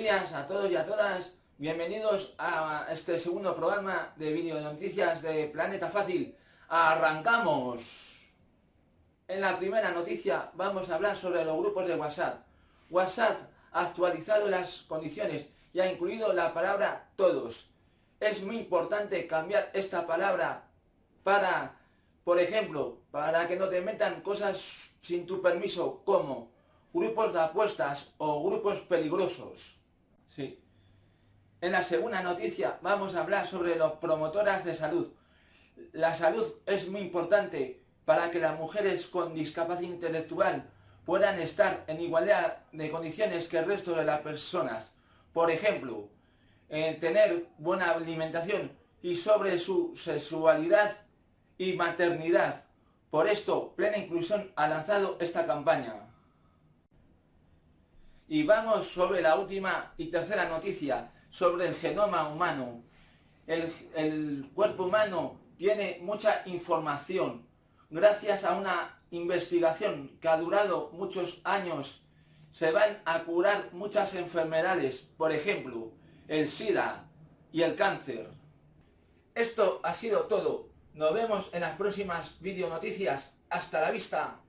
días a todos y a todas. Bienvenidos a este segundo programa de video noticias de Planeta Fácil. ¡Arrancamos! En la primera noticia vamos a hablar sobre los grupos de WhatsApp. WhatsApp ha actualizado las condiciones y ha incluido la palabra todos. Es muy importante cambiar esta palabra para, por ejemplo, para que no te metan cosas sin tu permiso como grupos de apuestas o grupos peligrosos. Sí. En la segunda noticia vamos a hablar sobre los promotoras de salud. La salud es muy importante para que las mujeres con discapacidad intelectual puedan estar en igualdad de condiciones que el resto de las personas. Por ejemplo, tener buena alimentación y sobre su sexualidad y maternidad. Por esto, Plena Inclusión ha lanzado esta campaña. Y vamos sobre la última y tercera noticia, sobre el genoma humano. El, cuerpo humano tiene mucha información. Gracias a una investigación que ha durado muchos años, se van a curar muchas enfermedades, por ejemplo, el SIDA y el cáncer. Esto ha sido todo. Nos vemos en las próximas video noticias. Hasta la vista.